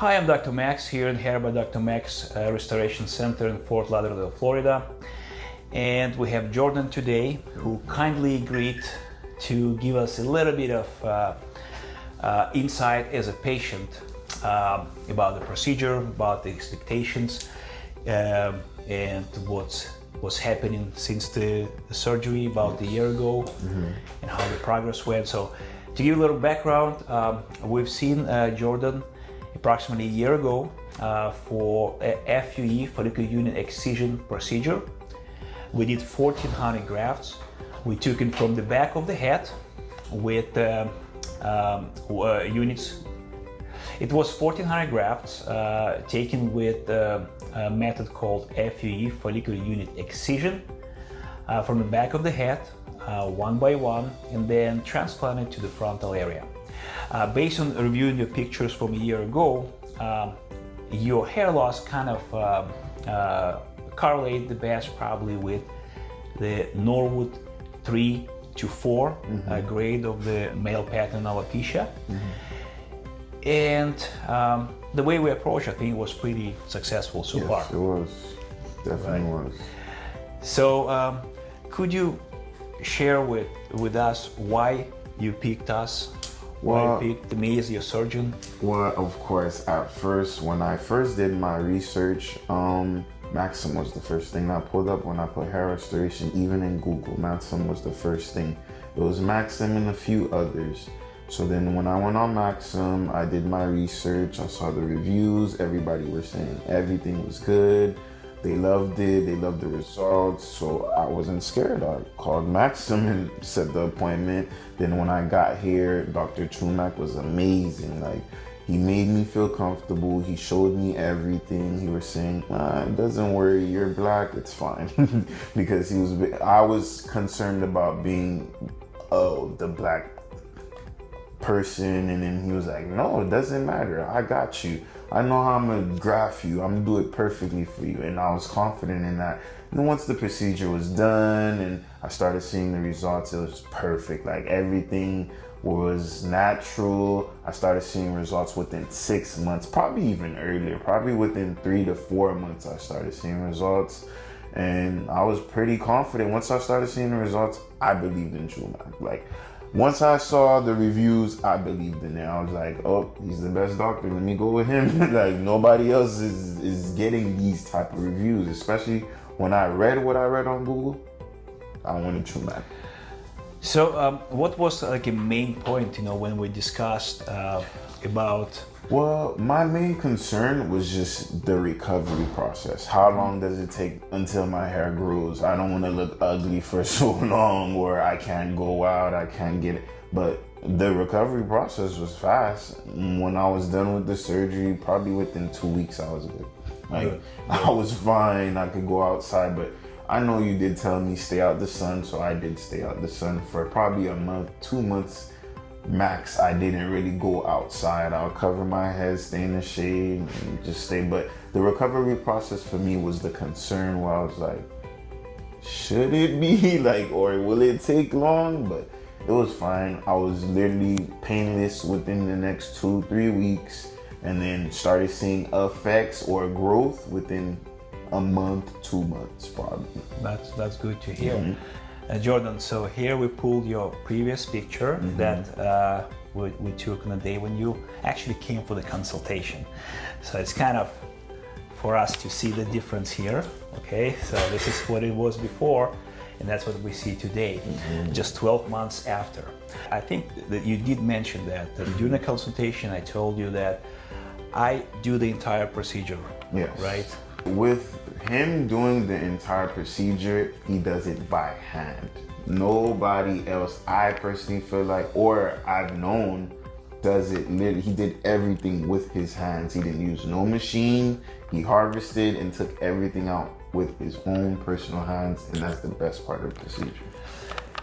Hi, I'm Dr. Max here in Hair by Dr. Max uh, Restoration Center in Fort Lauderdale, Florida. And we have Jordan today who kindly agreed to give us a little bit of uh, uh, insight as a patient um, about the procedure, about the expectations, um, and what's was happening since the, the surgery about a year ago mm -hmm. and how the progress went. So to give a little background, um, we've seen uh, Jordan approximately a year ago uh, for a FUE, follicular unit excision procedure. We did 1400 grafts. We took it from the back of the head with uh, um, uh, units. It was 1400 grafts uh, taken with uh, a method called FUE, follicular unit excision, uh, from the back of the head, one by one, and then transplanted to the frontal area. Uh, based on reviewing your pictures from a year ago, um, your hair loss kind of uh, uh, correlate the best probably with the Norwood 3 to 4 mm -hmm. grade of the male pattern alopecia. Mm -hmm. And um, the way we approach, I think, was pretty successful so yes, far. it was. Definitely right. was. So, um, could you share with, with us why you picked us well, picked me as your surgeon? Well, of course, at first, when I first did my research, um, Maxim was the first thing I pulled up when I put hair restoration, even in Google. Maxim was the first thing. It was Maxim and a few others. So then when I went on Maxim, I did my research, I saw the reviews, everybody was saying everything was good. They loved it. They loved the results. So I wasn't scared. I called Maxim and set the appointment. Then when I got here, Dr. Trumac was amazing. Like he made me feel comfortable. He showed me everything. He was saying, ah, "Doesn't worry, you're black. It's fine," because he was. I was concerned about being, oh, the black person, and then he was like, "No, it doesn't matter. I got you." I know how I'm gonna graph you. I'm gonna do it perfectly for you. And I was confident in that. And once the procedure was done and I started seeing the results, it was perfect. Like everything was natural. I started seeing results within six months, probably even earlier, probably within three to four months, I started seeing results. And I was pretty confident. Once I started seeing the results, I believed in Trumac. Like once I saw the reviews, I believed in it. I was like, oh, he's the best doctor. Let me go with him. like nobody else is, is getting these type of reviews, especially when I read what I read on Google. I wanted Trumac. So um, what was like a main point, you know, when we discussed uh, about well, my main concern was just the recovery process. How long does it take until my hair grows? I don't want to look ugly for so long where I can't go out, I can't get it. But the recovery process was fast. When I was done with the surgery, probably within two weeks, I was good. Like, I was fine, I could go outside, but I know you did tell me stay out the sun, so I did stay out the sun for probably a month, two months max I didn't really go outside. I'll cover my head, stay in the shade, just stay. But the recovery process for me was the concern where I was like, should it be like, or will it take long? But it was fine. I was literally painless within the next two, three weeks, and then started seeing effects or growth within a month, two months probably. That's that's good to hear. Mm -hmm. Uh, Jordan, so here we pulled your previous picture mm -hmm. that uh, we, we, took on the day when you actually came for the consultation. So it's kind of for us to see the difference here. Okay, so this is what it was before and that's what we see today, mm -hmm. just 12 months after. I think that you did mention that, that during the consultation I told you that I do the entire procedure, yes. right? With him doing the entire procedure, he does it by hand. Nobody else, I personally feel like, or I've known, does it literally, he did everything with his hands. He didn't use no machine. He harvested and took everything out with his own personal hands. And that's the best part of the procedure.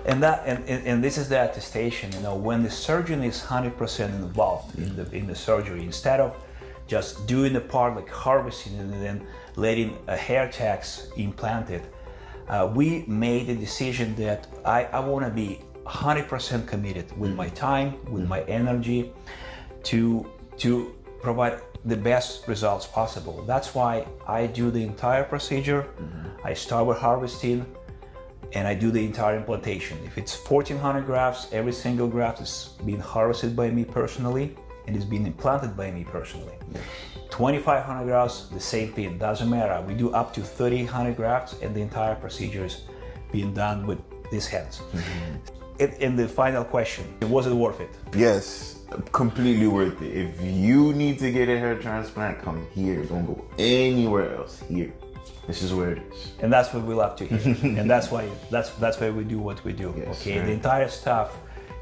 And that and, and this is the attestation, you know, when the surgeon is 100% involved in the in the surgery, instead of just doing the part like harvesting and then letting a hair tax implanted, uh, we made a decision that I, I want to be 100% committed with my time, with my energy to, to provide the best results possible. That's why I do the entire procedure. I start with harvesting and I do the entire implantation. If it's 1400 grafts, every single graft is being harvested by me personally and is being implanted by me personally. 2500 grafts, the same thing, doesn't matter. We do up to 3000 grafts and the entire procedure is being done with these hands. Mm-hmm. And, and the final question, was it worth it? Yes, completely worth it. If you need to get a hair transplant, come here. Don't go anywhere else. Here. This is where it is. and that's what we love to hear and that's why that's that's why we do what we do Yes, okay right. the entire staff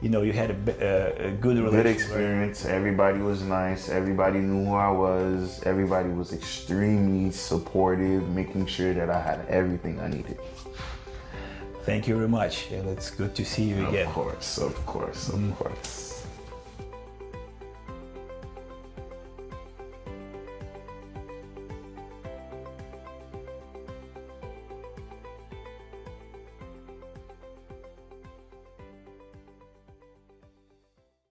you know you had a, uh, a good relationship Good experience. Everybody was nice. Everybody knew who I was. Everybody was extremely supportive, making sure that I had everything I needed. thank you very much and it's good to see you again Of course, of course, of course.